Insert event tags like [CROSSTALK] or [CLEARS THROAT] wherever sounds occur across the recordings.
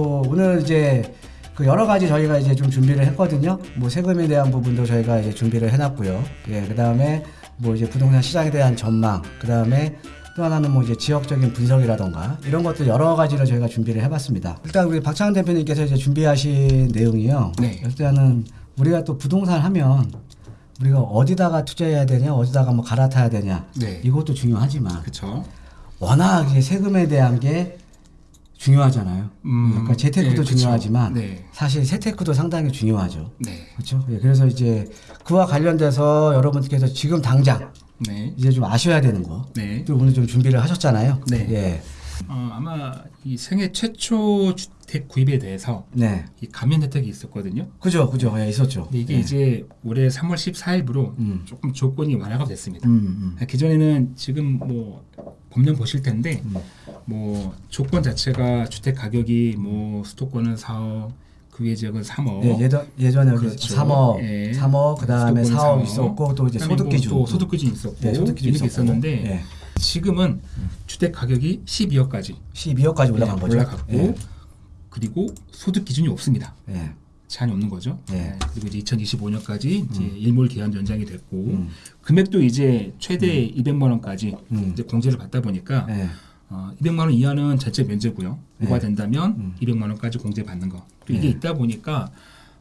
어, 오늘 이제 그 여러 가지 저희가 이제 좀 준비를 했거든요. 뭐 세금에 대한 부분도 저희가 이제 준비를 해놨고요. 예, 그 다음에 뭐 이제 부동산 시장에 대한 전망, 그 다음에 또 하나는 뭐 이제 지역적인 분석이라던가 이런 것들 여러 가지를 저희가 준비를 해봤습니다. 일단 우리 박창현 대표님께서 이제 준비하신 내용이요. 네. 일단은 우리가 또 부동산 하면 우리가 어디다가 투자해야 되냐, 어디다가 뭐 갈아타야 되냐, 네. 이것도 중요하지만 그렇죠. 워낙 이제 세금에 대한 게 중요하잖아요. 음, 그러니까 재테크도 네, 그쵸. 중요하지만 네. 사실 세테크도 상당히 중요하죠. 네. 그렇죠? 예, 그래서 이제 그와 관련돼서 여러분들께서 지금 당장 네. 이제 좀 아셔야 되는 거. 네. 또 오늘 좀 준비를 하셨잖아요. 네. 예. 어, 아마 이 생애 최초 주택 구입에 대해서 네. 이 감면 혜택이 있었거든요. 그죠, 그죠. 예, 있었죠. 근데 이게 예. 이제 올해 3월 14일부로 음. 조금 조건이 완화가 됐습니다. 음, 음. 기존에는 지금 뭐 법령 보실 텐데 음. 뭐 조건 자체가 주택 가격이 뭐 수도권은 4억, 그 외 지역은 3억. 예, 예전 예전에 그렇죠. 3억, 예. 3억 그다음에 수도권은 4억 있었고 또 이제 소득 뭐 기준. 또 소득 기준 있었고 예, 소득 기준 이렇게 있었고. 있었는데 예. 지금은 주택 가격이 12억까지 12억까지 올라간 거죠. 올라갔고 예. 그리고 소득 기준이 없습니다. 예. 제한이 없는 거죠. 예. 네, 그리고 이제 2025년까지 이제 일몰 기한 연장이 됐고 음. 금액도 이제 최대 200만 원까지 음. 이제 공제를 받다 보니까 예. 어, 200만 원 이하는 전체 면제고요. 네. 오가된다면 음. 200만 원까지 공제 받는 거. 또 이게 네. 있다 보니까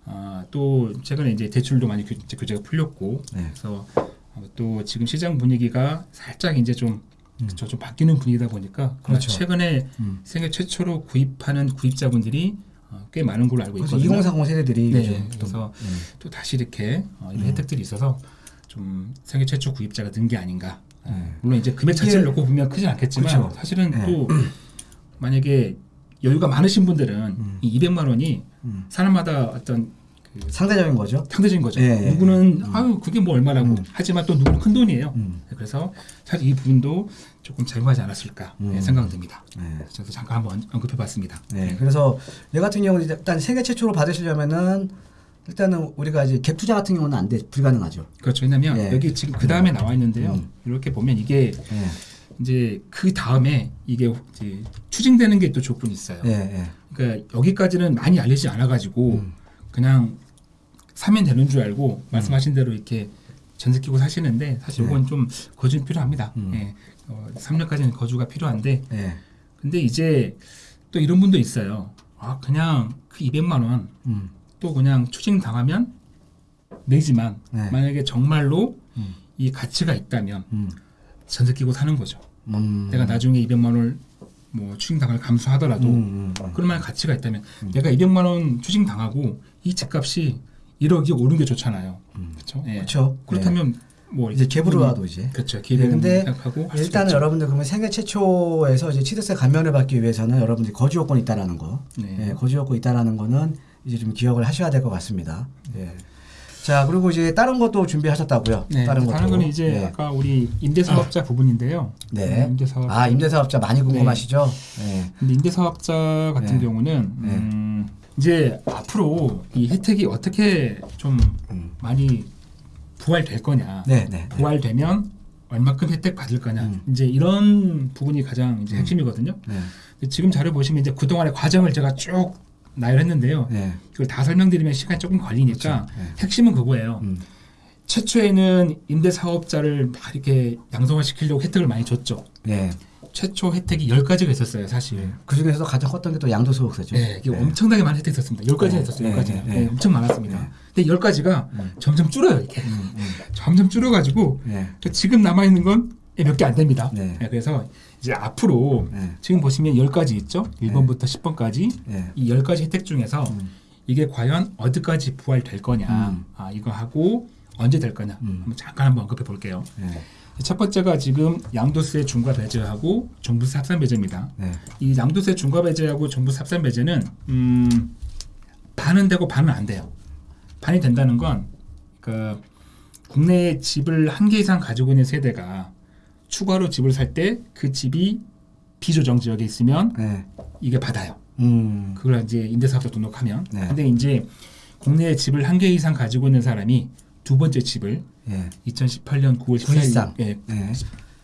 아, 또 최근에 이제 대출도 많이 교, 규제가 풀렸고 네. 그래서 어, 또 지금 시장 분위기가 살짝 이제 좀 그쵸, 좀 바뀌는 분위기다 보니까 음. 그렇죠. 최근에 음. 생애 최초로 구입하는 구입자분들이 어, 꽤 많은 걸로 알고 있거든요. 2040 세대들이 네, 또- 그래서 음. 또 다시 이렇게 어, 이런 음. 혜택들이 있어서 좀 생애 최초 구입자가 는 게 아닌가. 아, 네. 물론 이제 금액 자체를 놓고 보면 크지 않겠지만 그쵸. 사실은 네. 또 만약에 여유가 많으신 분들은 음. 이 200만 원이 음. 사람마다 어떤 그 상대적인 거죠. 상대적인 거죠. 예, 예, 누구는 음. 아유 그게 뭐 얼마라고 음. 하지만 또 누구는 큰 돈이에요. 음. 그래서 사실 이 부분도 조금 작용하지 않았을까 음. 예, 생각은 듭니다. 네. 그래서 잠깐 한번 언급해봤습니다. 네, 그래서 얘 같은 경우는 일단 세계 최초로 받으시려면은 일단은 우리가 이제 갭 투자 같은 경우는 안 돼, 불가능하죠. 그렇죠. 왜냐하면 예. 여기 지금 그 다음에 나와 있는데요. 음. 이렇게 보면 이게 예, 이제 그 다음에 이게 이제 추징되는 게 또 조건이 있어요. 예, 예. 그러니까 여기까지는 많이 알리지 않아 가지고 음. 그냥 사면 되는 줄 알고 말씀하신 대로 이렇게 전세 끼고 사시는데 사실 네. 이건 좀 거주는 필요합니다. 음. 예. 어, 3년까지는 거주가 필요한데 예. 근데 이제 또 이런 분도 있어요. 아 그냥 그 200만 원 또 음. 그냥 추징 당하면 내지만 네. 만약에 정말로 음. 이 가치가 있다면 음. 전세 끼고 사는 거죠. 음. 내가 나중에 200만 원을 뭐 추징 당을 감수하더라도 음, 음, 음. 그럴 만한 가치가 있다면 내가 200만 원 추징 당하고 이 집값이 1억이 오른 게 좋잖아요. 음. 그렇죠? 예. 그렇죠. 그렇다면 뭐 이제 와도 이제. 그렇죠. 예, 기회는 근데 일단은. 여러분들 그러면 생애 최초에서 이제 취득세 감면을 받기 위해서는 여러분들이 거주 요건이 있다라는 거, 네. 예, 거주 요건이 있다라는 거는 이제 좀 기억을 하셔야 될 것 같습니다. 예. 자 그리고 이제 다른 것도 준비하셨다고요? 네, 다른 다른, 것도. 거는 이제 예. 아까 우리 임대사업자 부분인데요. 네. 음, 임대사업. 아 임대사업자 많이 궁금하시죠? 네. 근데 임대사업자 같은 네. 경우는 음, 이제 앞으로 이 혜택이 어떻게 좀 음. 많이 부활될 거냐. 네, 네. 네. 부활되면 얼마큼 혜택 받을 거냐. 음. 이제 이런 부분이 가장 이제 핵심이거든요. 네. 근데 지금 자료 보시면 이제 그동안의 과정을 제가 쭉 나열했는데요. 네. 이걸 다 설명드리면 시간이 조금 걸리니까 그렇죠. 네. 핵심은 그거예요. 음. 최초에는 임대 사업자를 막 이렇게 양성화시키려고 혜택을 많이 줬죠. 네. 최초 혜택이 10가지가 있었어요, 사실. 그 중에서도 가장 컸던 게 또 양도소득세죠. 네, 이게 엄청나게 많은 혜택이 있었습니다. 10가지가 네, 있었어요, 네, 10가지가. 네, 네. 엄청 많았습니다. 네. 근데 10가지가 음. 점점 줄어요, 이렇게. 음, 음. 점점 줄어가지고 네. 지금 남아있는 건 몇 개 안 됩니다. 네. 네, 그래서 이제 앞으로 네. 지금 보시면 10가지 있죠? 1번부터 10번까지. 네. 이 10가지 혜택 중에서 음. 이게 과연 어디까지 부활될 거냐. 음. 아, 이거 하고 언제 될 거냐. 음. 한번 잠깐 한번 언급해 볼게요. 네. 첫 번째가 지금 양도세 중과 배제하고 종부세 합산 배제입니다. 네. 이 양도세 중과 배제하고 종부세 합산 배제는 음, 반은 되고 반은 안 돼요. 반이 된다는 건그 국내에 집을 한 개 이상 가지고 있는 세대가 추가로 집을 살 때 그 집이 비조정 지역에 있으면 네. 이게 받아요. 음. 그걸 이제 임대사업자 등록하면. 네. 근데 이제 국내에 집을 한 개 이상 가지고 있는 사람이 두 번째 집을 예. 2018년 9월 14일 913. 예, 네.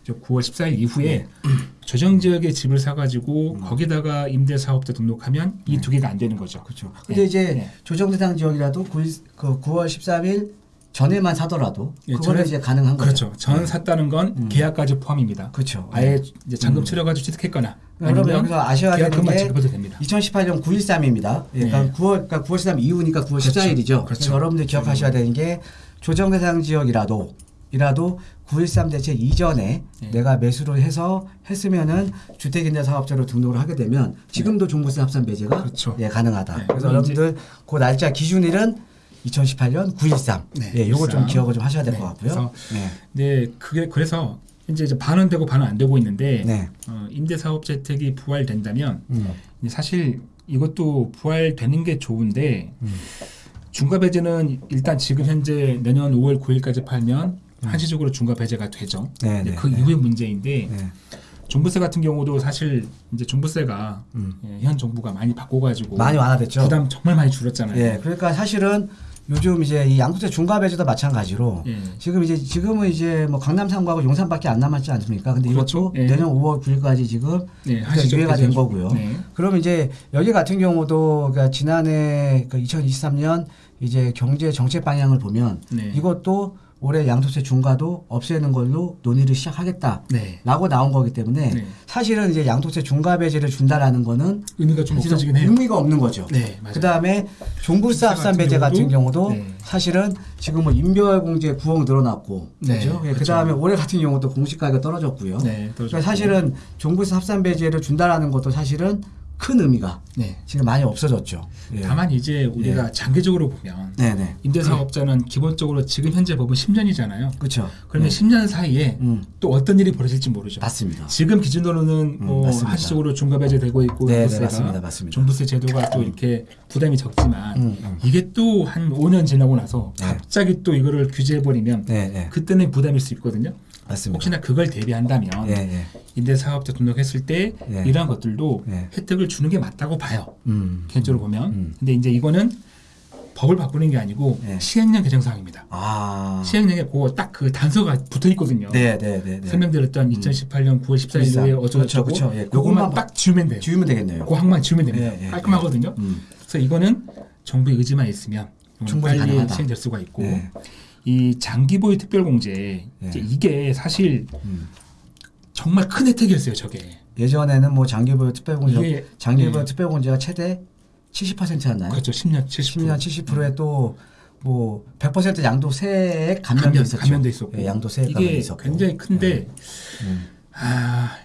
저 9월 14일 이후에 [CLEARS THROAT] 조정 지역에 집을 사가지고 음. 거기다가 임대 사업자 등록하면 이 두 개가 안 되는 거죠. 그렇죠. 근데 예, 이제 예. 조정 대상 지역이라도 9, 그 9월 13일 전에만 사더라도 예, 그거는 이제 가능한 거죠. 그렇죠. 전 샀다는 건 음. 계약까지 포함입니다. 그렇죠. 아예 이제 잔금 음. 치러가지고 취득했거나 여러분 여기서 아셔야 되는 게 지급해도 됩니다. 2018년 9.13입니다. 그러니까 네. 9월 그러니까 9월 13일 이후니까 9월 그렇죠. 14일이죠. 그렇죠. 여러분들 기억하셔야 되는 게 조정 대상 지역이라도 이라도 9.13 대책 이전에 네. 내가 매수를 해서 했으면은 주택임대 사업자로 등록을 하게 되면 지금도 종부세 합산 배제가 그렇죠. 예, 가능하다. 네. 그래서 여러분들 그 날짜 기준일은 2018년 9.13. 네, 예, 요거 좀 9.13. 기억을 좀 하셔야 될 네, 것 같고요. 그래서 네. 네, 그게 그래서 이제 이제 반은 되고 반은 안 되고 있는데 네. 어, 임대 사업자 혜택이 부활된다면 음. 사실 이것도 부활되는 게 좋은데 음. 중과 배제는 일단 지금 현재 내년 5월 9일까지 팔면 음. 한시적으로 중과 배제가 되죠. 네, 네, 그 네. 이후의 문제인데 네. 종부세 같은 경우도 사실 이제 종부세가 음. 예, 현 정부가 많이 바꿔가지고 많이 완화됐죠. 부담 정말 많이 줄었잖아요. 예, 그러니까 사실은 요즘 이제 이 양국세 중과 배제도 마찬가지로 예. 지금 이제 지금은 이제 뭐 강남 3구하고 용산밖에 안 남았지 않습니까? 근데 그렇죠. 이것도 예. 내년 5월 9일까지 지금 한시적 유예가 된. 거고요. 네. 그럼 이제 여기 같은 경우도 그러니까 지난해 그 2023년 이제 경제 정책 방향을 보면 네. 이것도 올해 양도세 중과도 없애는 걸로 논의를 시작하겠다. 네. 라고 나온 거기 때문에 네. 사실은 이제 양도세 중과 배제를 준다라는 거는 의미가 좀 없어지긴 해요. 의미가 없는 거죠. 네, 맞아요. 그 다음에 종부세 합산 같은 배제 같은 경우도 경우도, 네. 사실은 지금 뭐 인별 공제 부억 늘어났고 네, 그죠? 그 그렇죠. 다음에 올해 같은 경우도 공시 가격이 떨어졌고요. 네, 떨어졌고. 그러니까 사실은 종부세 합산 배제를 준다라는 것도 사실은 큰 의미가 네. 지금 많이 없어졌죠. 예. 다만 이제 우리가 장기적으로 보면 네네 임대사업자는 기본적으로 지금 현재 법은 10년이잖아요. 그렇죠. 그러면 10년 사이에 음 또 어떤 일이 벌어질지 모르죠. 맞습니다. 지금 기준으로는 음, 뭐. 한시적으로 중과배제 되고 있고 네, 네, 종부세가 맞습니다, 맞습니다. 종부세 제도가 또 이렇게 부담이 적지만 음, 음. 이게 또 한 5년 지나고 나서 네. 갑자기 또 이거를 규제해 버리면 네네 그때는 부담일 수 있거든요. 맞습니다. 혹시나 그걸 대비한다면 예 예. 임대사업자 등록했을 때 네. 이러한 것들도 네. 혜택을 주는 게 맞다고 봐요. 음. 개인적으로 보면. 음. 근데 이제 이거는 법을 바꾸는 게 아니고 네. 시행령 개정 사항입니다. 아. 시행령에 그거 딱그 단서가 붙어 있거든요. 네네네. 네. 설명드렸던 2018년 9월 14일에 어쩌고 그렇죠, 저쩌고 그렇죠. 예, 그것만 그것만 딱 지우면 돼요. 지우면 되겠네요. 그 항만 지우면 됩니다. 예, 예, 깔끔하거든요. 음. 그래서 이거는 정부의 의지만 있으면 충분히 빨리 가능하다. 시행될 수가 있고 네. 이 장기보유 특별공제 네. 이게 사실 음. 정말 큰 혜택이었어요. 저게 예전에는 뭐 장기보유 특별공제 장기보유 네. 특별공제가 최대 70%였나요? 그렇죠. 10년 70% 10년 70%에 또 뭐 100% 양도세액 감면도 감면, 있었죠. 감면도 있었고 예, 양도세액 감면 이게 있었고. 굉장히 큰데 음, 아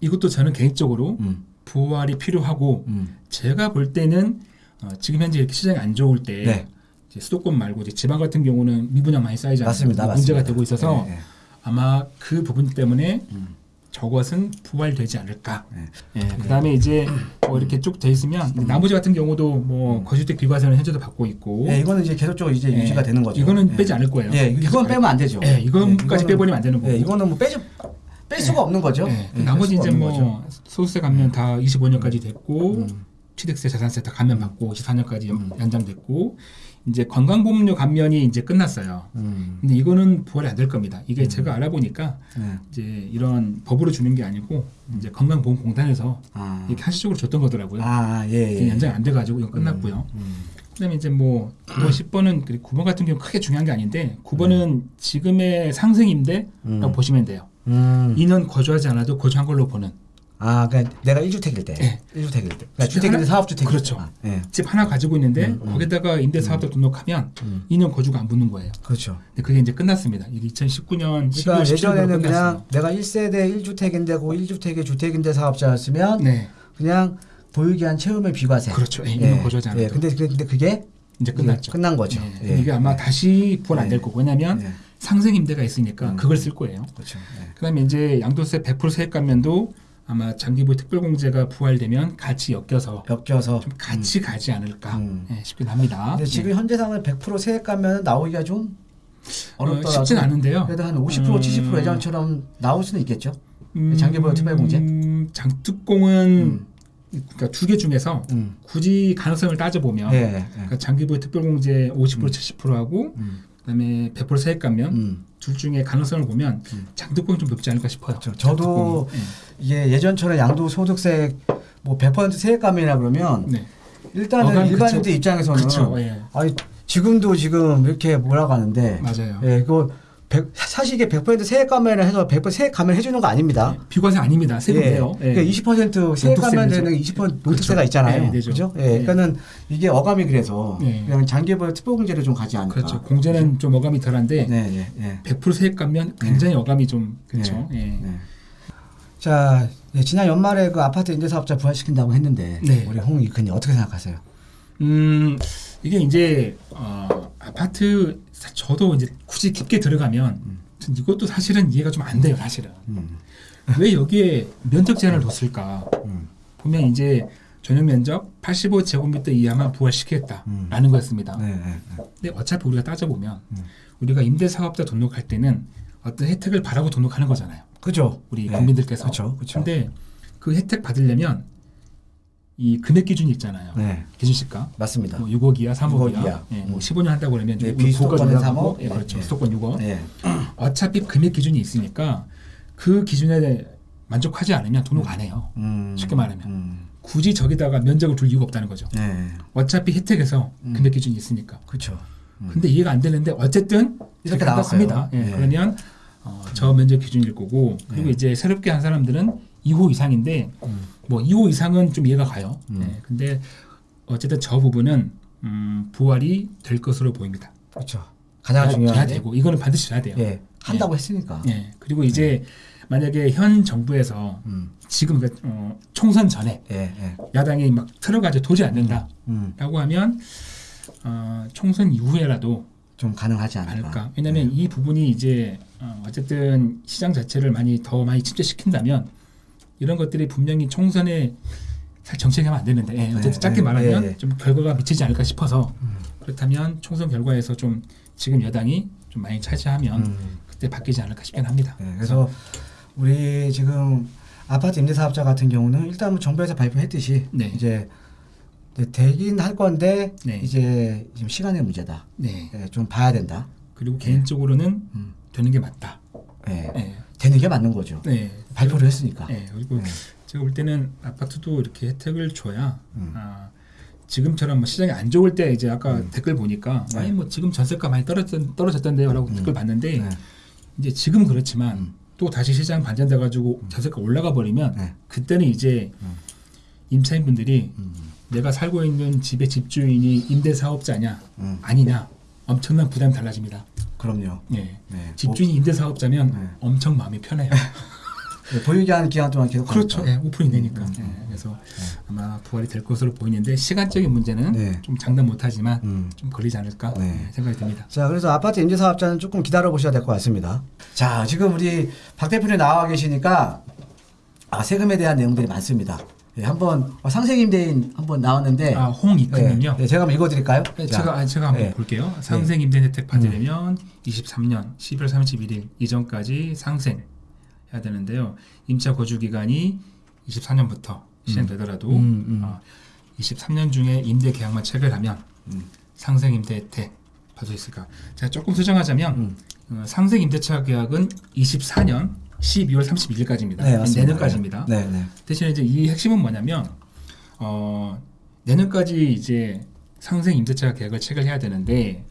이것도 저는 개인적으로 음, 부활이 필요하고 음. 제가 볼 때는 어, 지금 현재 이렇게 시장이 안 좋을 때 네. 수도권 말고 이제 지방 같은 경우는 미분양 많이 쌓이잖아요. 맞습니다. 문제가 맞습니다. 되고 있어서 예, 예. 아마 그 부분 때문에 음. 저것은 부활되지 않을까. 네. 예, 그다음에 이제 뭐 이렇게 쭉 돼 있으면 나머지 같은 경우도 뭐 거주택 비과세는 현재도 받고 있고. 예, 이거는 이제 계속적으로 이제 예, 유지가 되는 거죠. 이거는 예. 빼지 않을 거예요. 예, 계속 이건 갈- 빼면 안 되죠. 예, 이건까지 빼버리면 안 되는 거고. 예, 이거는 뭐 빼지 뺄 수가 없는 거죠. 나머지 이제 뭐 거죠. 소득세 감면 다 25년까지 됐고 음. 취득세, 자산세 다 감면 받고 24년까지 음. 연장됐고 이제 건강보험료 감면이 이제 끝났어요. 음. 근데 이거는 부활이 안 될 겁니다. 이게 제가 알아보니까 네. 이제 이런 법으로 주는 게 아니고 이제 건강보험공단에서 아, 이렇게 한시적으로 줬던 거더라고요. 아, 예, 예. 연장 안 돼가지고 이거 끝났고요. 음. 그다음에 이제 뭐 9번, 10번은 9번 같은 경우 크게 중요한 게 아닌데 9번은 지금의 상승인데라고 음. 보시면 돼요. 음. 2년 거주하지 않아도 거주한 걸로 보는 아, 그러니까 내가 1주택일 때. 예. 1주택일 때. 그러니까 주택 주택인데? 사업주택. 그렇죠. 예. 집 하나 가지고 있는데 음, 음. 거기다가 임대 사업자 등록하면 음. 2년 거주가 안 붙는 거예요. 그렇죠. 근데 그게 이제 끝났습니다. 이게 2019년 12월 그러니까 17일로 예전에는. 그냥 내가 1세대 1주택인데 고 1주택의 주택임대 사업자였으면 네, 그냥 보유기한 채우면 비과세. 그렇죠. 예, 2년 거주하지 않아도 예. 근데 그- 근데 그게 이제 끝났죠. 끝난 거죠. 네, 예. 이게 아마 다시 부활 안될 예. 거고 왜냐하면 예. 상생 임대가 있으니까 음. 그걸 쓸 거예요. 그렇죠. 예. 그다음에 이제 양도세 100% 세액 감면도 아마 장기보유 특별공제가 부활되면 같이 엮여서 엮여서 좀 같이 가지 않을까 음. 예, 싶긴 합니다. 근데 지금 예. 현재 상황은 100% 세액 가면 나오기가 좀 어, 어렵더라도 쉽진 않은데요. 그래도 한 50% 음. 70% 예전처럼 나올 수는 있겠죠. 음, 장기보유 특별공제? 장특공은 음. 그러니까 두 개 중에서 음. 굳이 가능성을 따져보면 예. 예. 그러니까 장기보유 특별공제 50% 음. 70%하고 음. 그다음에 100% 세액 감면 음. 둘 중에 가능성을 보면 음. 장특공이 좀 높지 않을까 싶어요. 그렇죠. 저도. 예. 이게 예전처럼 양도 소득세 뭐100% 세액감이라 그러면 네. 일단은 일반인들. 입장에서는 그쵸. 예. 아니 지금도 지금 이렇게 하는데 맞아요. 예, 그거 100, 사실 이게 100% 세액 감면을 해서 100% 세액 감면 해주는 거 아닙니다. 예. 비과세 아닙니다. 세금이에요. 예. 그러니까 20% 세액 감면 되는 20% 노트세가 그렇죠. 있잖아요. 예. 그죠? 예, 예. 그러니까는 이게 어감이 그래서 예. 그냥 장기별 특보공제를 좀 가지 않을까. 그렇죠. 공제는 좀 어감이 덜한데 네, 네, 네. 100% 세액 감면 굉장히 어감이 좀 그렇죠. 예. 네. 자, 예, 지난 연말에 그 아파트 임대사업자 부활시킨다고 했는데 네. 우리 홍 이근이 어떻게 생각하세요? 음 이게 이제 어, 아파트 사- 저도 이제 굳이 깊게 들어가면 전 이것도 사실은 이해가 좀 안 돼요. 사실은 음, 왜 여기에 면적 제한을 뒀을까? 음, 보면 이제 전용 면적 85제곱미터 이하만 부활시키겠다라는 거였습니다. 네, 네, 네. 근데 어차피 우리가 따져보면 음. 우리가 임대사업자 등록할 때는 어떤 혜택을 바라고 등록하는 거잖아요. 그죠? 우리 네. 국민들께서. 그렇죠, 그렇죠. 근데 그 혜택 받으려면 이 금액 기준이 있잖아요. 네, 기준시가 맞습니다. 뭐 6억 이하, 3억 6억 이하. 예, 뭐 음. 15년 한다고 그러면 네, 고가 3억. 예, 그렇죠. 네. 수도권 6억. 네, [CLEARS THROAT] 어차피 금액 기준이 있으니까 그 기준에 만족하지 않으면 등록 안 해요. 음, 쉽게 말하면. 음, 굳이 저기다가 면적을 둘 이유가 없다는 거죠. 네, 어차피 혜택에서 음. 금액 기준이 있으니까. 그렇죠. 음. 근데 이해가 안 되는데 어쨌든 이렇게. 합니다. 예, 네. 그러면 어, 저 면적 기준일 거고 그리고 네. 이제 새롭게 한 사람들은 2호 이상인데 음. 뭐 2호 이상은 좀 이해가 가요. 음. 예, 근데 어쨌든 저 부분은 음, 부활이 될 것으로 보입니다. 그렇죠. 가장 중요한 되고 이거는 반드시 돼야 돼요. 예, 한다고 했으니까. 예, 그리고 이제 만약에 현 정부에서 음, 지금 그, 어, 총선 전에 예, 예. 야당이 막 틀어가지고 도저히 안 된다라고 음, 하면 어, 총선 이후에라도 좀 가능하지 않을까. 않을까. 왜냐하면 이 부분이 이제 어, 어쨌든 시장 자체를 많이 더 많이 침체시킨다면 이런 것들이 분명히 총선에 사실 정책하면 안 되는데 예, 어쨌든 네, 짧게 네, 말하면 네, 네. 좀 결과가 미치지 않을까 싶어서 음. 그렇다면 총선 결과에서 좀 지금 여당이 좀 많이 차지하면 음. 그때 바뀌지 않을까 싶긴 합니다. 네, 그래서 우리 지금 아파트 임대사업자 같은 경우는 일단 뭐 정부에서 발표했듯이 네. 이제 되긴 할 건데 네. 이제 지금 시간의 문제다. 좀 봐야 된다. 그리고 개인적으로는 음. 되는 게 맞다. 되는 게 맞는 거죠. 네. 발표를 했으니까. 네. 그리고 네. 제가 볼 때는 아파트도 이렇게 혜택을 줘야 음. 아, 지금처럼 뭐 시장이 안 좋을 때 이제 아까 음. 댓글 보니까 네. 아니 뭐 지금 전세가 많이 떨어졌, 떨어졌던데요라고 음. 댓글 봤는데 네. 이제 지금 그렇지만 음. 또 다시 시장 반전돼 가지고 전세가 올라가 버리면 네. 그때는 이제 음. 임차인 분들이 음. 내가 살고 있는 집의 집주인이 임대 사업자냐 음. 아니냐 엄청난 부담이 달라집니다. 그럼요. 예. 네. 집주인이 임대 사업자면 네. 엄청 마음이 편해요. [LAUGHS] 뭐, 보유기 한 기간 동안 계속 그렇죠. 예, 오픈이 되니까. 음, 예, 그래서 아마 부활이 될 것으로 보이는데 시간적인 문제는 네. 좀 장담 못하지만 음. 좀 걸리지 않을까 네. 예, 생각이 듭니다. 자, 그래서 아파트 임대 사업자는 조금 기다려 보셔야 될 것 같습니다. 자, 지금 우리 박 대표님 나와 계시니까 아, 세금에 대한 내용들이 많습니다. 예, 한번 어, 상생 임대인 한번 나왔는데 아, 홍익근님요. 예, 예, 제가 한번 읽어드릴까요? 네, 자, 제가 아, 제가 한번 예. 볼게요. 상생 임대 혜택 음. 받으려면 23년 11월 31일 이전까지 상생 해야 되는데요. 임차 거주 기간이 24년부터 시행되더라도 음, 음. 어, 23년 중에 임대 계약만 체결하면 음. 상생 임대 혜택 받을 수 있을까? 제가 조금 수정하자면 음. 어, 상생 임대차 계약은 24년 12월 31일까지입니다. 네. 내년까지입니다. 네, 네. 대신에 이제 이 핵심은 뭐냐면 어, 내년까지 이제 상생 임대차 계약을 체결해야 되는데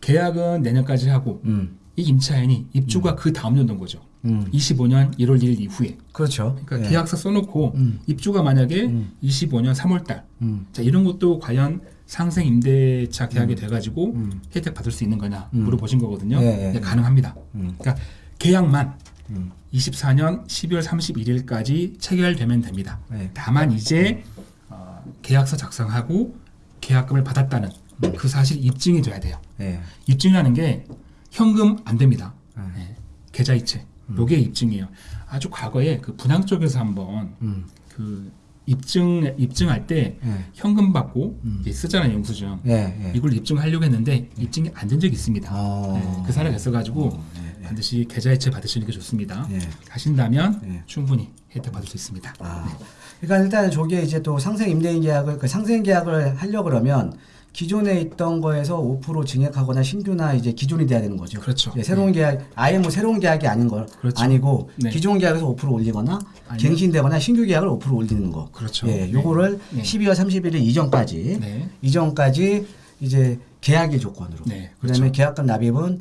계약은 내년까지 하고 음. 이 임차인이 입주가 그 다음 연도인 거죠. 음. 25년 1월 1일 이후에. 그렇죠. 그러니까 예. 계약서 써놓고 음. 입주가 만약에 음. 25년 3월달. 음. 자 이런 것도 과연 상생 임대차 계약이 돼가지고 음. 혜택 받을 수 있는 거냐 음. 물어보신 거거든요. 예, 예, 네, 예. 가능합니다. 음. 그러니까 계약만 음. 24년 12월 31일까지 체결되면 됩니다. 네. 다만 이제 어, 계약서 작성하고 계약금을 받았다는 그 사실 입증이 돼야 돼요. 예. 입증이라는 게 현금 안 됩니다. 네. 예, 계좌이체. 요게 입증이에요. 아주 과거에 그 분양 쪽에서 한번 음. 그 입증 입증할 때 예. 현금 받고 음. 쓰잖아요 영수증. 예. 예. 이걸 입증하려고 했는데 입증이 안 된 적이 있습니다. 어. 네, 그 사례가 있어가지고 예, 예. 반드시 계좌이체 받으시는 게 좋습니다. 예. 하신다면 예. 충분히 혜택 받을 수 있습니다. 아, 그러니까 일단 저게 이제 또 상생 임대인 계약을 그 상생 계약을 하려 그러면 기존에 있던 거에서 5% 증액하거나 신규나 이제 기존이 돼야 되는 거죠. 그렇죠. 예, 새로운 계약 아예 뭐 새로운 계약이 아닌 걸 그렇죠. 아니고 네. 기존 계약에서 5% 올리거나 아니면- 갱신되거나 신규 계약을 5% 올리는 거. 그렇죠. 예, 네. 요거를 네. 12월 31일 이전까지 네. 이전까지 이제 계약의 조건으로. 네, 그다음에 그렇죠. 계약금 납입은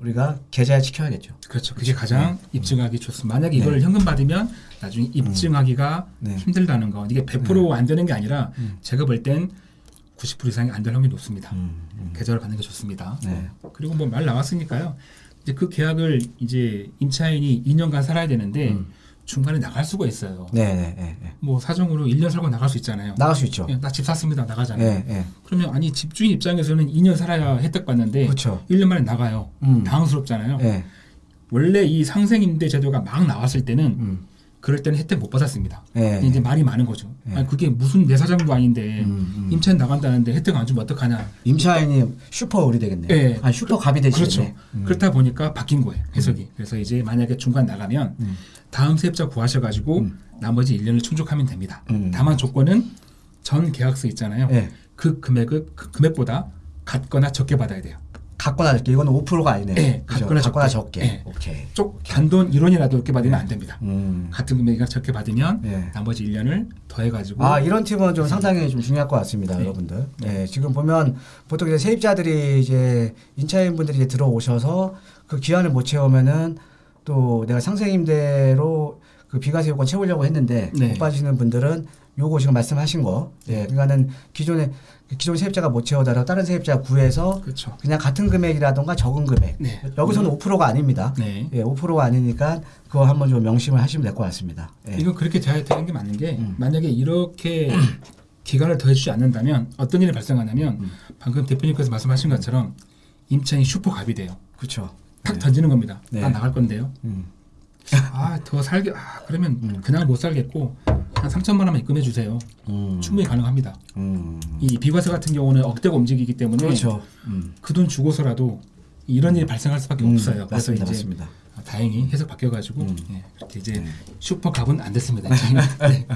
우리가 계좌에 지켜야겠죠. 그렇죠. 그게 가장 입증하기 좋습니다. 만약에 네. 이걸 현금 받으면 나중에 입증하기가 네. 힘들다는 거. 이게 100%안 되는 게 아니라 제가 볼 땐 90% 이상이 안 될 확률이 높습니다. 음, 음. 계좌를 받는 게 좋습니다. 네. 그리고 뭐 말 나왔으니까요. 이제 그 계약을 이제 임차인이 2년간 살아야 되는데 음. 중간에 나갈 수가 있어요. 네, 네, 네, 네. 뭐 사정으로 1년 살고 나갈 수 있잖아요. 나갈 수 있죠. 나 집 샀습니다. 나가잖아요. 예, 예. 그러면 아니 집주인 입장에서는 2년 살아야 혜택 받는데 그렇죠. 1년 만에 나가요. 음. 당황스럽잖아요. 예. 원래 이 상생임대 제도가 막 나왔을 때는 음. 그럴 때는 혜택 못 받았습니다. 예. 이제 말이 많은 거죠. 예. 아니 그게 무슨 내 사정도 아닌데 음, 음. 임차인 나간다는데 혜택 안 주면 어떡하냐. 임차인이 슈퍼 을이 되겠네요. 예. 아, 슈퍼 갑이 되시네. 그렇죠. 그렇다 보니까 바뀐 거예요. 해석이. 그래서 이제 만약에 중간 나가면 음. 다음 세입자 구하셔가지고 음. 나머지 1년을 충족하면 됩니다. 음. 다만 조건은 전 계약서 있잖아요. 예. 그 금액을 그 금액보다 같거나 적게 받아야 돼요. 갖거나 적게 이거는 5%가 아니네요. 예, 그죠? 갖거나 갖거나 적게. 예. 오케이. 쪽 단돈 1원이라도 적게 받으면 안 됩니다. 음. 같은 금액이랑 적게 받으면 예. 나머지 1년을 더해가지고 아 이런 팁은 좀 상당히 좀 중요할 것 같습니다, 네. 여러분들. 예, 지금 보면 보통 이제 세입자들이 이제 임차인분들이 이제 들어오셔서 그 기한을 못 채우면은 또 내가 상생임대로 그 비과세 요건 채우려고 했는데 네. 못 받으시는 분들은 요거 지금 말씀하신 거, 예, 그러니까는 기존에 기존 세입자가 못 채우더라도 다른 세입자 구해서 그렇죠. 그냥 같은 금액이라던가 적은 금액. 네. 여기서는 5%가 아닙니다. 네. 예, 5%가 아니니까 그거 한번 좀 명심을 하시면 될 것 같습니다. 예. 이건 그렇게 돼야 되는 게 맞는 게 음. 만약에 이렇게 [CLEARS THROAT] 기간을 더해주지 않는다면 어떤 일이 발생하냐면 음. 방금 대표님께서 말씀하신 것처럼 임차인이 슈퍼갑이 돼요. 그렇죠. 탁 던지는 겁니다. 네. 나 나갈 건데요. 음. 아더 살게 아 그러면 음. 그냥 못 살겠고 한 3천만 원만 입금해 주세요. 음. 충분히 가능합니다. 음. 이 비과세 같은 경우는 억대가 움직이기 때문에 그렇죠. 음. 그돈 주고서라도 이런 일이 발생할 수밖에 없어요. 음, 맞습니다, 이제 맞습니다. 아, 다행히 해석 바뀌어가지고 음. 예, 그렇게 이제 네. 슈퍼 갑은 안 됐습니다. [LAUGHS] 네.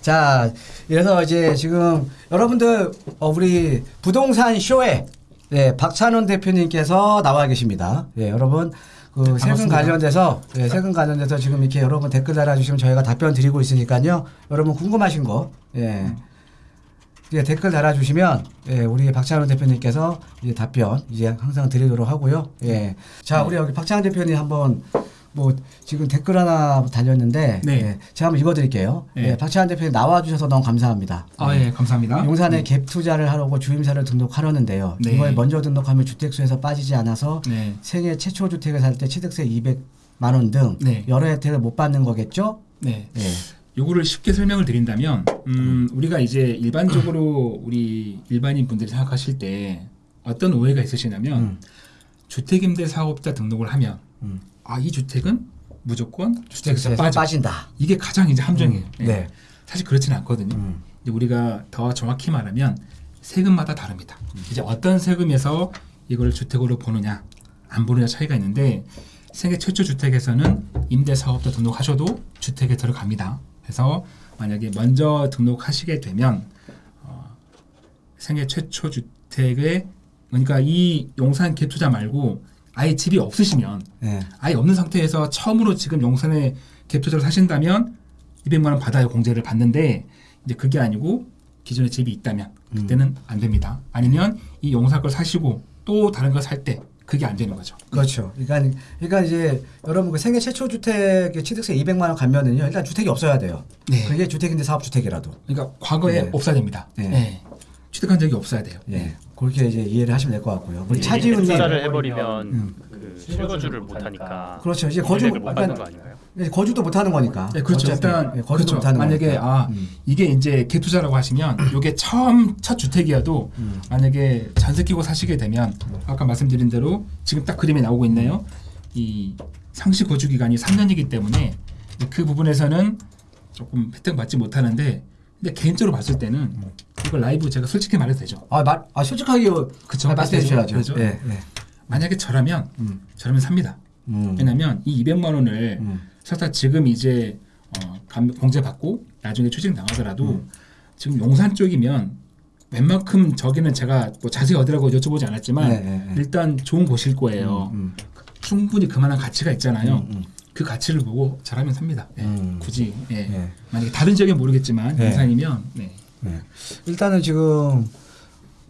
자, 이래서 이제 지금 여러분들 어, 우리 부동산 쇼에 예, 박찬원 대표님께서 나와 계십니다. 예, 여러분 그 세금. 관련돼서 예, 세금 관련돼서 지금 이렇게 여러분 댓글 달아주시면 저희가 답변 드리고 있으니까요. 여러분 궁금하신 거 예. 이제 댓글 달아주시면 예, 우리 박찬원 대표님께서 이제 답변 이제 항상 드리도록 하고요. 예. 자, 우리 여기 박찬원 대표님 한번 뭐 지금 댓글 하나 달렸는데 네. 예, 제가 한번 읽어드릴게요. 네. 예, 박찬원 대표님 나와주셔서 너무 감사합니다. 아, 예, 감사합니다. 용산에 갭 투자를 하려고 주임사를 등록하려는데요. 네. 이번에 먼저 등록하면 주택수에서 빠지지 않아서 네. 생애 최초 주택을 살 때 취득세 200만 원등 네. 여러 혜택을 못 받는 거겠죠? 네. 예. 요거를 쉽게 설명을 드린다면 음, 우리가 이제 일반적으로 우리 일반인 분들이 생각하실 때 어떤 오해가 있으시냐면 음. 주택임대 사업자 등록을 하면 음. 아 이 주택은 무조건 주택에서 빠져 빠진 다. 이게 가장 이제 함정이에요. 음, 예. 네. 사실 그렇지는 않거든요. 음. 이제 우리가 더 정확히 말하면 세금마다 다릅니다. 이제 어떤 세금에서 이걸 주택으로 보느냐 안 보느냐 차이가 있는데 생애 최초 주택에서는 임대 사업자 등록하셔도 주택에 들어갑니다. 그래서 만약에 먼저 등록하시게 되면 어, 생애 최초 주택에 그러니까 이 용산 갭투자 말고 아예 집이 없으시면 예. 아예 없는 상태에서 처음으로 지금 용산에 갭투자를 사신다면 200만 원 받아요 공제를 받는데 이제 그게 아니고 기존에 집이 있다면 그때는 안 됩니다. 아니면 이 용산 걸 사시고 또 다른 거살때 그게 안 되는 거죠. 그렇죠. 그러니까, 그러니까 이제 여러분 그 생애 최초 주택에 취득세 200만 원 가면은요. 일단 주택이 없어야 돼요. 네. 그게 주택인데 사업 주택이라도. 그러니까 과거에 네. 없어야 됩니다. 네. 네. 취득한 적이 없어야 돼요. 예. 그렇게 이제 이해를 하시면 될 것 같고요. 우리 예, 차지훈 님. 투자를 해버리면 음. 그 실거주를 못하니까 그렇죠. 이제 거주 약간 거 아닌가요? 예, 거주도 못 하는 거니까. 네, 그렇죠. 어차피. 일단 예, 거주도 그렇죠. 못 하는 만약에 거니까. 아 음. 이게 이제 갭투자라고 하시면 이게 처음 첫 주택이어도 음. 만약에 전세 끼고 사시게 되면 아까 말씀드린 대로 지금 딱 그림에 나오고 있네요. 이 상시 거주 기간이 3년이기 때문에 그 부분에서는 조금 혜택 받지 못하는데 근데 개인적으로 봤을 때는 이거 라이브 제가 솔직히 말해도 되죠. 아, 말, 아 솔직하게 그쵸. 아, 말씀해 주셔야죠. 그죠. 예, 예. 만약에 저라면 음. 저라면 삽니다. 음. 왜냐하면 이 200만 원을 음. 설사 지금 이제 어, 감- 공제 받고 나중에 취직 나가더라도 음. 지금 용산 쪽이면 웬만큼 저기는 제가 뭐 자세히 어디라고 여쭤보지 않았지만 네, 네, 네. 일단 좋은 곳일 거예요. 음, 충분히 그만한 가치가 있잖아요. 그 가치를 보고 잘하면 삽니다. 예, 음. 굳이 예. 네. 만약에 다른 지역은 모르겠지만 네. 인산이면 네. 네. 일단은 지금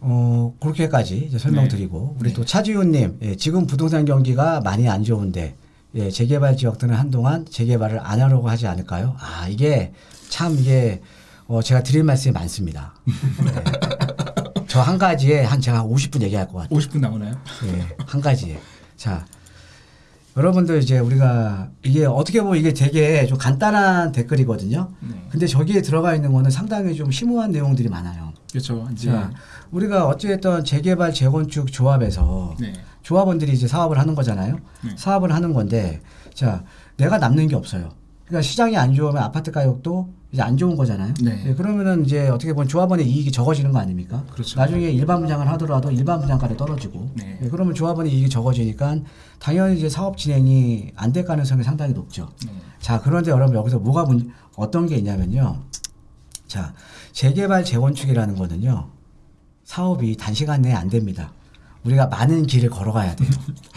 어 그렇게까지 설명드리고 우리 네. 또 차지훈님 예, 지금 부동산 경기가 많이 안 좋은데 예, 재개발 지역들은 한동안 재개발을 안 하려고 하지 않을까요? 아 이게 참 이게 어, 제가 드릴 말씀이 많습니다. [LAUGHS] 저 한 가지에 한 제가 50분 얘기할 것 같아요. 50분 나오나요? 예, 한 가지에. 자, 여러분들 이제 우리가 이게 어떻게 보면 이게 되게 좀 간단한 댓글이거든요. 네. 근데 저기에 들어가 있는 거는 상당히 좀 심오한 내용들이 많아요. 그렇죠. 이제 자, 우리가 어찌됐든 재개발 재건축 조합에서 네. 조합원들이 이제 사업을 하는 거잖아요. 네. 사업을 하는 건데, 자, 내가 남는 게 없어요. 그러니까 시장이 안 좋으면 아파트 가격도 이제 안 좋은 거잖아요. 네. 예, 그러면은 이제 어떻게 보면 조합원의 이익이 적어지는 거 아닙니까? 그렇죠. 나중에 일반 분양을 하더라도 일반 분양가도 떨어지고, 네. 예, 그러면 조합원의 이익이 적어지니까 당연히 이제 사업 진행이 안 될 가능성이 상당히 높죠. 네. 자, 그런데 여러분 여기서 뭐가 문, 어떤 게 있냐면요. 자, 재개발 재건축이라는 거는요. 사업이 단시간 내에 안 됩니다. 우리가 많은 길을 걸어가야 돼요.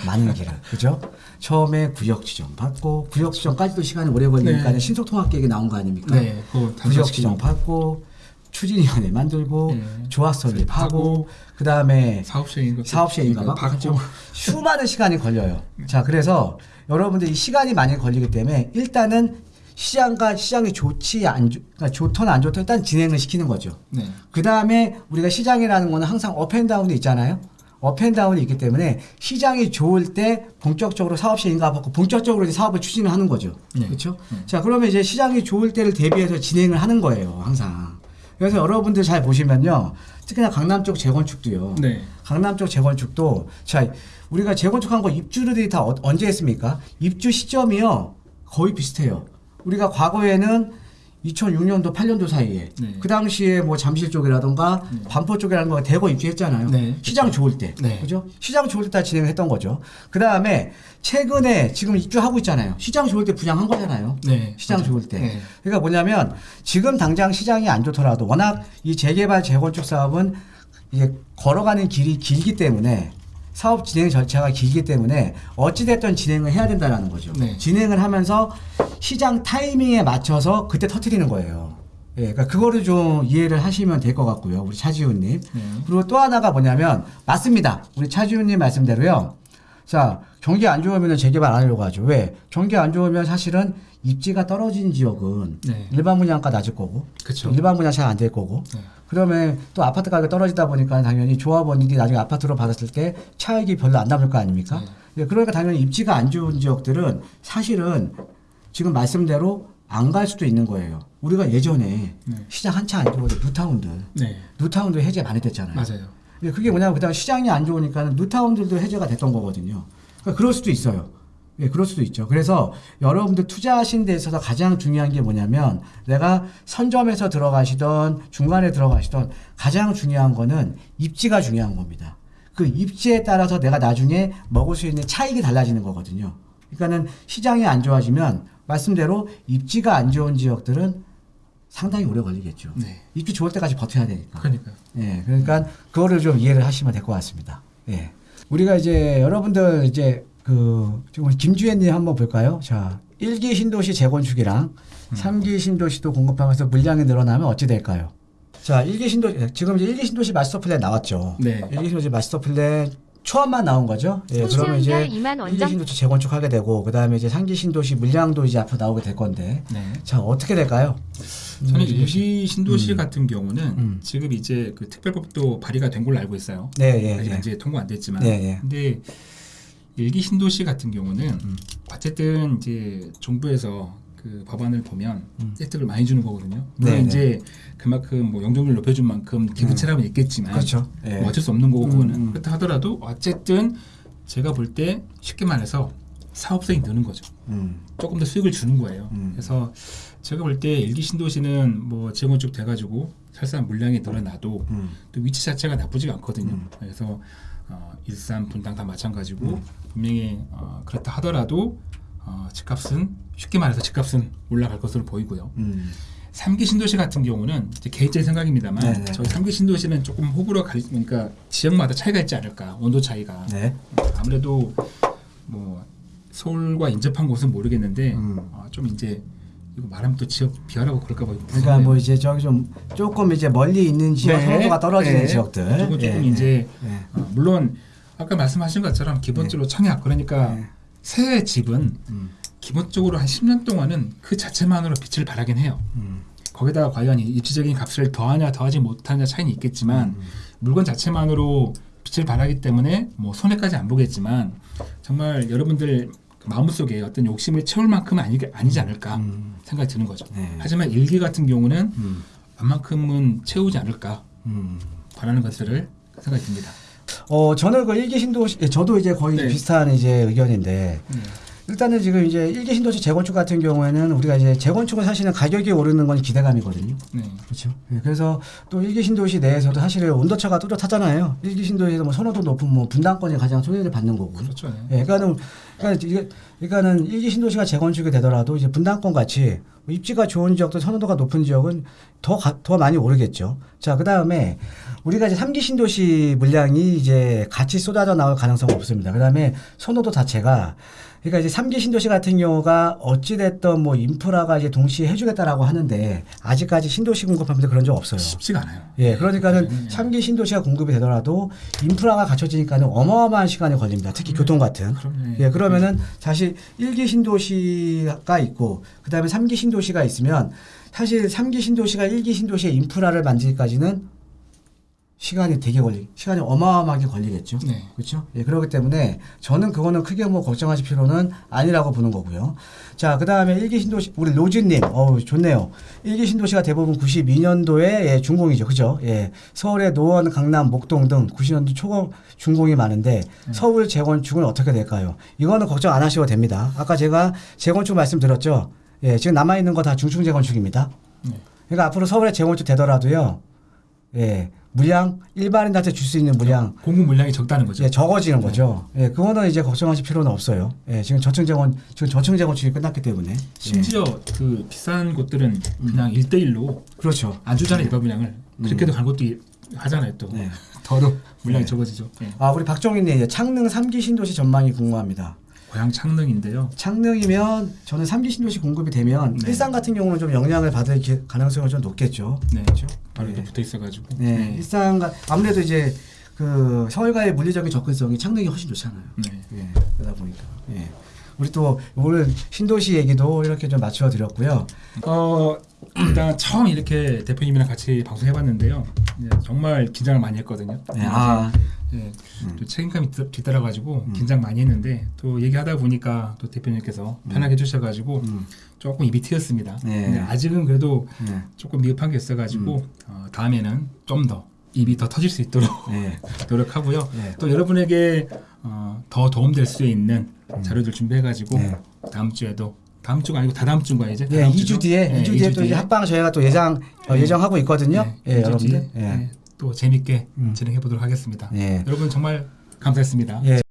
많은 길을. 그죠? 처음에 구역 지정 받고 구역 지정까지도 시간이 오래 걸리니까 네. 신속 통합 계획이 나온 거 아닙니까? 네. 구역 지정. 받고 추진위원회 만들고 네. 조합 설립 하고 하고, 그다음에 사업시행인가 사업시행인가 막 받고 수많은 시간이 걸려요. 자, 그래서 여러분들 이 시간이 많이 걸리기 때문에 일단은 시장과 시장이 좋지 안 좋, 그러니까 좋든 안 좋든 일단 진행을 시키는 거죠. 네. 그 다음에 우리가 시장이라는 거는 항상 up and down이 있잖아요. up and down이 있기 때문에 시장이 좋을 때 본격적으로 사업 시행인가 받고 본격적으로 이제 사업을 추진을 하는 거죠. 네. 그렇죠? 네. 자, 그러면 이제 시장이 좋을 때를 대비해서 진행을 하는 거예요, 항상. 그래서 여러분들 잘 보시면요. 특히나 강남 쪽 재건축도요. 네. 강남 쪽 재건축도 자 우리가 재건축한 거 입주들이 다 어- 언제 했습니까? 입주 시점이요 거의 비슷해요. 우리가 과거에는 2006년도 8년도 사이에 네. 그 당시에 뭐 잠실 쪽이라던가 네. 반포 쪽이라는 거 대거 입주했잖아요. 네, 시장 좋을 때, 네. 그죠? 시장 좋을 때 다 진행했던 거죠. 그 다음에 최근에 지금 입주하고 있잖아요. 시장 좋을 때 분양한 거잖아요. 네. 시장 맞아요. 좋을 때. 네. 그러니까 뭐냐면 지금 당장 시장이 안 좋더라도 워낙 이 재개발 재건축 사업은 이게 걸어가는 길이 길기 때문에 사업 진행 절차가 길기 때문에 어찌됐든 진행을 해야 된다라는 거죠. 네. 진행을 하면서 시장 타이밍에 맞춰서 그때 터트리는 거예요. 예, 그러니까 그거를 좀 이해를 하시면 될 것 같고요. 우리 차지훈님. 네. 그리고 또 하나가 뭐냐면 맞습니다. 우리 차지훈님 말씀대로요. 자 경기 안 좋으면 재개발 안 하려고 하죠. 왜? 경기 안 좋으면 사실은 입지가 떨어진 지역은 네. 일반 분양가 낮을 거고 그쵸. 일반 분양 잘 안 될 거고 네. 그러면 또 아파트 가격이 떨어지다 보니까 당연히 조합원들이 나중에 아파트로 받았을 때 차익이 별로 안 남을 거 아닙니까? 네. 예, 그러니까 당연히 입지가 안 좋은 지역들은 사실은 지금 말씀대로 안 갈 수도 있는 거예요. 우리가 예전에 네. 시장 한차 안 좋을 때 뉴타운들 네. 뉴타운도 해제 많이 됐잖아요. 맞아요. 예, 그게 뭐냐면 그다음 시장이 안 좋으니까 뉴타운들도 해제가 됐던 거거든요. 그러니까 그럴 수도 있어요. 예, 그럴 수도 있죠. 그래서 여러분들 투자하신 데 있어서 가장 중요한 게 뭐냐면 내가 선점에서 들어가시던 중간에 들어가시던 가장 중요한 거는 입지가 중요한 겁니다. 그 입지에 따라서 내가 나중에 먹을 수 있는 차익이 달라지는 거거든요. 그러니까는 시장이 안 좋아지면 말씀대로 입지가 안 좋은 지역들은 상당히 오래 걸리겠죠. 네. 입지 좋을 때까지 버텨야 되니까. 그러니까. 예, 그러니까 그거를 좀 이해를 하시면 될 것 같습니다. 예. 우리가 이제 여러분들 이제 그 지금 김주현님 한번 볼까요? 자, 1기 신도시 재건축이랑 음. 3기 신도시도 공급하면서 물량이 늘어나면 어찌 될까요? 자, 1기 신도시 지금 이제 1기 신도시 마스터 플랜 나왔죠. 네. 1기 신도시 마스터 플랜 초안만 나온 거죠. 예, 그러면 이제 손수연가 2만 1기 원정 신도시 재건축하게 되고 그다음에 이제 3기 신도시 물량도 이제 앞으로 나오게 될 건데. 네. 자, 어떻게 될까요? 저는 음, 일기 신도시 음. 같은 경우는 음. 지금 이제 그 특별법도 발의가 된 걸로 알고 있어요. 네, 예, 아직 예. 이제 통과 안 됐지만. 네, 예. 근데 일기 신도시 같은 경우는 음. 어쨌든 이제 정부에서 그 법안을 보면 음. 혜택을 많이 주는 거거든요. 물론 네, 네. 이제 그만큼 뭐 용적률 높여준 만큼 기부 체감은 있겠지만 그렇죠. 예. 뭐 어쩔 수 없는 거고 그거는 음, 음. 그렇다 하더라도 어쨌든 제가 볼 때 쉽게 말해서 사업성이 느는 거죠. 음. 조금 더 수익을 주는 거예요. 음. 그래서 제가 볼 때 일기 신도시는 뭐 재건축 돼가지고 설사 물량이 늘어나도 음. 또 위치 자체가 나쁘지가 않거든요. 음. 그래서 어, 일산, 분당 다 마찬가지고 분명히 어, 그렇다 하더라도 어, 집값은 쉽게 말해서 집값은 올라갈 것으로 보이고요. 음. 삼기 신도시 같은 경우는 이제 개인적인 생각입니다만 네네. 저희 삼기 신도시는 조금 호불호 가 그러니까 지역마다 차이가 있지 않을까 온도 차이가 네. 아무래도 뭐 서울과 인접한 곳은 모르겠는데 음. 어, 좀 이제 이거 말하면 또 지역 비하라고 그럴까 봐 그러니까. 뭐 이제 저기 좀 조금 이제 멀리 있는 지역 네. 선호도가 떨어지는 네. 지역들. 그리고 조금 예, 이제 예. 어, 물론 아까 말씀하신 것처럼 기본적으로 청약 그러니까 네. 새 집은 음. 기본적으로 한 10년 동안은 그 자체만으로 빛을 발하긴 해요. 음. 거기다가 과연 이 입지적인 값을 더하냐 더하지 못하냐 차이는 있겠지만 음. 물건 자체만으로 빛을 발하기 때문에 뭐 손해까지 안 보겠지만 정말 여러분들 마음속에 어떤 욕심을 채울 만큼은 아니, 아니지 않을까 음. 생각이 드는 거죠. 네. 하지만 일기 같은 경우는 음. 웬만큼은 채우지 않을까 음. 바라는 것들을 생각이 듭니다. 어 저는 그 일기 신도시 예, 저도 이제 거의 네. 비슷한 이제 의견인데 일단은 지금 이제 일기 신도시 재건축 같은 경우에는 우리가 이제 재건축은 사실은 가격이 오르는 건 기대감이거든요. 네. 그렇죠. 예, 그래서 또 일기 신도시 내에서도 사실은 온도차가 뚜렷하잖아요. 일기 신도시에서 뭐 선호도 높은 뭐 분당권이 가장 소외를 받는 거고. 그렇죠. 네. 예, 그러니까는 그러니까 이게 그러니까는 일기 신도시가 재건축이 되더라도 이제 분당권 같이 뭐 입지가 좋은 지역도 선호도가 높은 지역은 더더 많이 오르겠죠. 자, 그 다음에 우리가 이제 삼기 신도시 물량이 이제 같이 쏟아져 나올 가능성은 없습니다. 그 다음에 선호도 자체가 그러니까 이제 삼기 신도시 같은 경우가 어찌 됐든 뭐 인프라가 이제 동시에 해주겠다라고 하는데 아직까지 신도시 공급하면서 그런 적 없어요. 쉽지가 않아요. 예, 그러니까는 음. 삼기 신도시가 공급이 되더라도 인프라가 갖춰지니까는 어마어마한 시간이 걸립니다. 특히 교통 같은. 그럼요. 예, 그러면은 사실 일기 신도시가 있고 그다음에 삼기 신도시가 있으면 사실 삼기 신도시가 일기 신도시의 인프라를 만들기까지는 시간이 되게 걸리, 시간이 어마어마하게 걸리겠죠. 네. 그렇죠? 예, 그렇기 때문에 저는 그거는 크게 뭐 걱정하실 필요는 아니라고 보는 거고요. 자, 그 다음에 일기 신도시, 우리 로즈님, 어우, 좋네요. 일기 신도시가 대부분 92년도에 예, 준공이죠. 그죠? 예. 서울의 노원, 강남, 목동 등 90년도 초 준공이 많은데 서울 재건축은 어떻게 될까요? 이거는 걱정 안 하셔도 됩니다. 아까 제가 재건축 말씀드렸죠. 예, 지금 남아있는 거 다 중층 재건축입니다. 네. 그러니까 앞으로 서울에 재건축 되더라도요. 예. 물량, 일반인한테 줄 수 있는 물량, 공급 물량이 적다는 거죠. 예, 적어지는 거죠. 예, 그거는 이제 걱정하실 필요는 없어요. 예, 지금 저층 재건 지금 저층 재건축이 끝났기 때문에. 심지어 그 비싼 곳들은 그냥 일대일로 예, 그렇죠. 안 주잖아요 일반 물량을 그렇게도 간 것도 이- 하잖아요 또 네. 더러 물량이 네. 적어지죠 예. 아, 우리 이제 창릉 3기 신도시 전망이 궁금합니다. 고향 창릉인데요 창릉이면 저는 3기 신도시 공급이 되면 네. 일산 같은 경우는 좀 영향을 받을 기- 가능성이 좀 높겠죠. 네 그렇죠? 바로 네. 붙어 있어가지고 네, 일산과 아무래도 이제 그 서울과의 물리적인 접근성이 창릉이 훨씬 좋잖아요. 네. 예, 그러다 보니까. 예. 우리 또 오늘 신도시 얘기도 이렇게 좀 맞춰 드렸고요. 어 일단 처음 이렇게 대표님이랑 같이 방송해봤는데요 네, 정말 긴장을 많이 했거든요 네, 아, 네, 음. 또 책임감이 뒤- 뒤따라가지고 음. 긴장 많이 했는데 또 얘기하다 보니까 또 대표님께서 편하게 해주셔가지고 음, 조금 입이 트였습니다 네. 근데 아직은 그래도 네, 조금 미흡한 게 있어가지고 어, 다음에는 좀 더 입이 더 터질 수 있도록 네, [LAUGHS] 노력하고요. 네. 또 여러분에게 어, 더 도움될 수 있는 자료들 준비해가지고 네. 다음 주에도 다음 주가 아니고 다다음 주가 이제 예, 다다음 2주 주죠? 뒤에, 네, 2주 뒤에 이주 또 이제 합방 저희가 또 예정 어, 네. 예정하고 있거든요. 네, 예, 여러분들. 예. 네, 또 재밌게 음. 진행해 보도록 하겠습니다. 예. 여러분 정말 감사했습니다. 예.